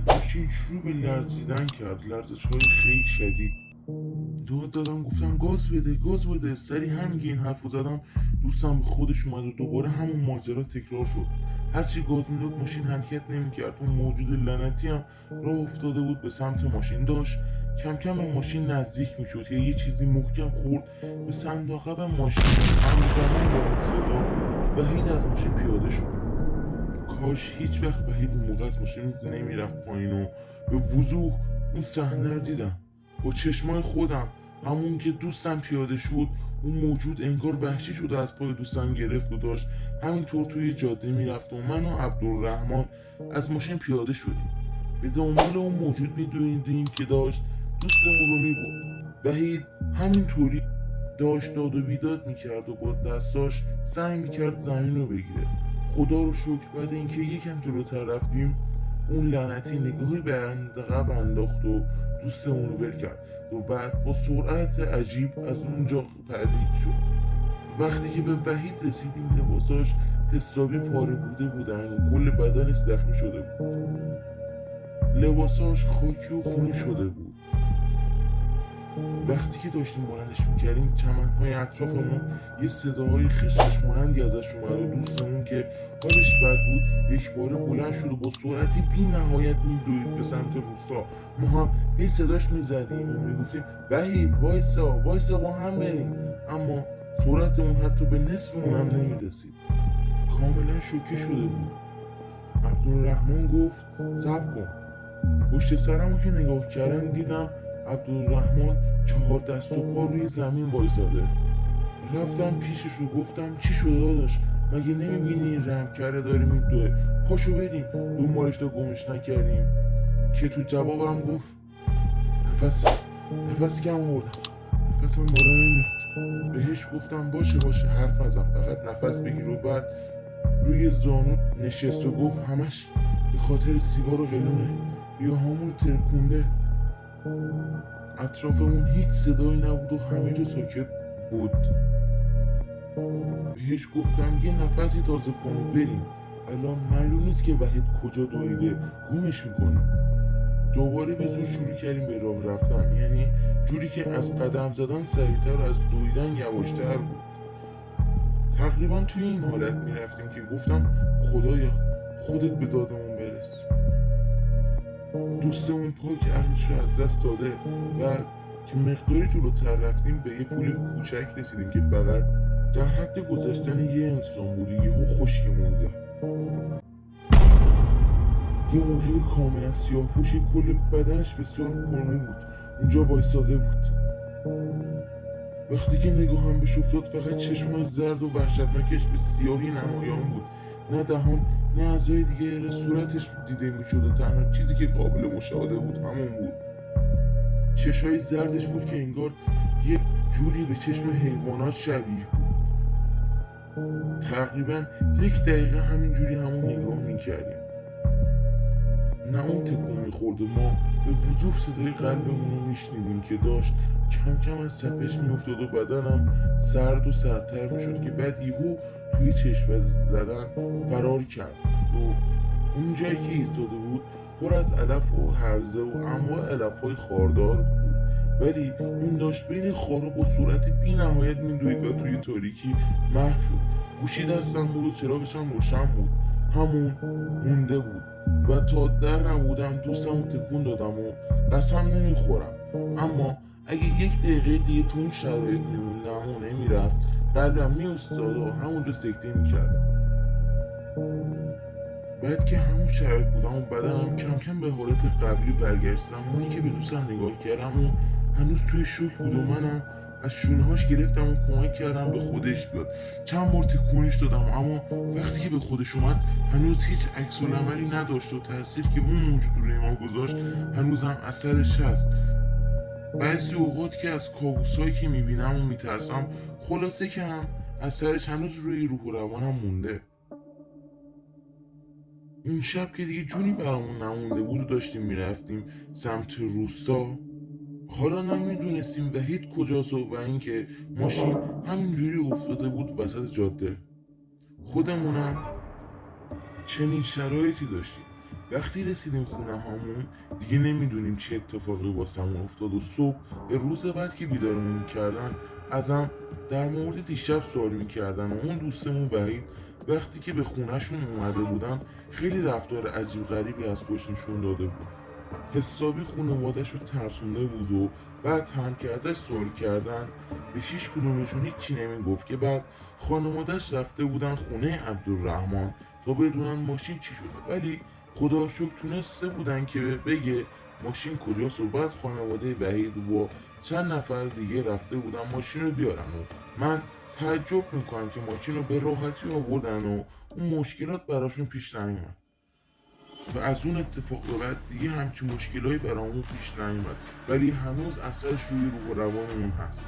ماشین شروع به لرزیدن کرد. لرزش های خیلی شدید. داد دادم گفتم گاز بده گاز بده. سری همین این حرف زدم دوستم به خودش اومد و دوباره همون ماجرا تکرار شد. هرچی گاز می‌داد ماشین حرکت نمی‌کرد. اون موجود لعنتی هم راه افتاده بود به سمت ماشین. داشت کم کم به ماشین نزدیک می‌شد. که یه چیزی محکم خورد به صندوق ماشین. همزمان با اون صدا وحید از ماشین پیاده شد. کاش هیچ وقت وحید اون موقع از ماشین نمی‌رفت پایین و به وضوح اون صحنه رو دیدم. با چشمای خودم همون که دوستم پیاده شد اون موجود انگار وحشی شده از پای دوستم گرفت و داشت همینطور توی جاده می‌رفت و من و عبدالرحمن از ماشین پیاده شدیم. به دنبال اون موجود میدویدیم که داشت دوستمون رو می‌برد. وحید همینطوری داشت داد و بیداد می‌کرد و با دستاش سعی می‌کرد زمین رو بگیره. خدا رو شکر. بعد اینکه یکم جلوتر رفتیم اون لعنتی نگاهی به عقب انداخت و دوستمون رو ول کرد. و بعد با سرعت عجیب از اونجا پرید شد. وقتی که به وحید رسیدیم لباساش حسابی پاره بوده بودن و کل بدنش زخمی شده بود. لباساش خاکی و خونی شده بود. وقتی که داشتیم بلندش می‌کردیم چمنهای اطرافمون یه صداهای خشخش مانندی ازش اومد و دوستمون که حالش بد بود یک باره بلند شد و با سرعتی بی نهایت میدوید به سمت روستا. ما هم هی صداش می‌زدیم و می‌گفتیم وحید وایسا وایسا با هم بریم. اما سرعتمون حتی به نصفمون هم نمی‌رسید. کاملا شوکه شده بود. عبدالرحمن گفت سب کن. پشت سرمو که نگاه کردم دیدم عبدالرحمن چهار دست و پا روی زمین وایساده. رفتم پیشش و گفتم چی شده داداش؟ مگه نمی‌بینی این رحم کرده داره میدوه پاشو بریم. دنبالش تا گمش نکردیم. که تو جوابم گفت نفس نفس کم آوردم. نفسم بالا نمیاد بهش گفتم باشه باشه حرف نزن. فقط نفس بگیر و بعد روی زانو نشست و گفت همش به خاطر سیگار و قلونه یا همون ترکونده. اطرافمون هیچ صدایی نبود و همه جا ساکت بود. بهش گفتم یه نفسی تازه کن بریم. الان معلوم نیست که وحید کجا دویده. گمش می‌کنیم دوباره به زور شروع کردیم به راه رفتن. یعنی جوری که از قدم زدن سریعتر از دویدن یواشتر بود. تقریبا توی این حالت می‌رفتیم که گفتم خدایا خودت به دادمون برس. دوستمون پاک عقلش رو از دست داده و که مقداری جلوتر رفتیم به یه پول کوچک رسیدیم که فقط در حد گذشتن یه انسان بود یهو خشکمون زد. یه موجود کاملا سیاه پوشی کل بدنش بسیار پرمو بود. اونجا وایساده بود. وقتی که نگاهم بهش افتاد فقط چشمای زرد و وحشتناکش به سیاهی نمایان بود. نه دهان نه اعضای دیگه صورتش دیده می‌شد تنها چیزی که قابل مشاهده بود همون بود. چشای زردش بود که انگار یه جوری به چشم حیوانات شبیه بود. تقریبا یک دقیقه همین جوری همون نگاه می‌کردیم. نه اون تکون می‌خورد و ما به وضوح صدای قلبمون رو میشنیدیم که داشت کم کم از تپش میافتاد و بدنم سرد و سردتر می‌شد که بعد یهو توی چشم زدن فرار کرد. و اون جایی که ایستاده بود پر از علف و هرزه و انواع علف های خاردار بود. ولی اون داشت بین خارا با صورت بی نهایت میدوید و توی تاریکی محو شد. گوشی دستم بود و چراغش هم روشن بود. همون مونده بود. و تا در نبودم دوستم تکون دادم و قسم نمی‌خورم. اما اگه یک دقیقه دیگه تو اون شرایط میموندم و نمی‌رفت قلبم میافتاد و همونجا سکته می‌کردم. بعد که همون شرایط بودم و بدنم کم کم به حالت قبلی برگشت. زمانی که به دوستم نگاه کردم و هنوز توی شوک بود و منم از شونهاش گرفتم و کمک کردم به خودش بیاد. چند بار تکونش دادم اما وقتی که به خودش اومد هنوز هیچ عکس عملی نداشت و تاثیر که اون موجود روی ما گذاشت هنوز هم اثرش هست. بعضی اوقات که از کابوسایی که می‌بینم و میترسم خلاصه که هم اثرش هنوز روی روح و روانم مونده. اون شب که دیگه جونی برامون نمونده بود و داشتیم می‌رفتیم سمت روستا حالا نمی‌دونستیم وحید کجاست و اینکه ماشین همینجوری افتاده بود وسط جاده. خودمونم چنین شرایطی داشتیم. وقتی رسیدیم خونه هامون دیگه نمی‌دونیم چه اتفاقی واسمون افتاد و صبح به روز بعد که بیدارمون کردن ازم در مورد دیشب سوال می‌کردن و اون دوستمون وحید وقتی که به خونهشون اومده بودن خیلی رفتار عجیب غریبی از خودش نشون داده بود. حسابی خانوادش رو ترسونده بود و بعد هم که ازش سوال کردن به هیچ کدومشون هیچی نمی‌گفت که بعد خانوادش رفته بودن خونه عبدالرحمن تا بدونن ماشین چی شده. ولی خدا رو شکر تونسته بودن که بگه ماشین کجاست و بعد خانواده وحید و چند نفر دیگه رفته بودن ماشین رو بیارن و من تعجب می‌کنم که ماشین رو به راحتی آوردن و اون مشکلات براشون پیش نیومد. و از اون اتفاق به بعد دیگه همچین مشکلایی برامون پیش نیومد. ولی هنوز اثرش روی روح و روانمون هست.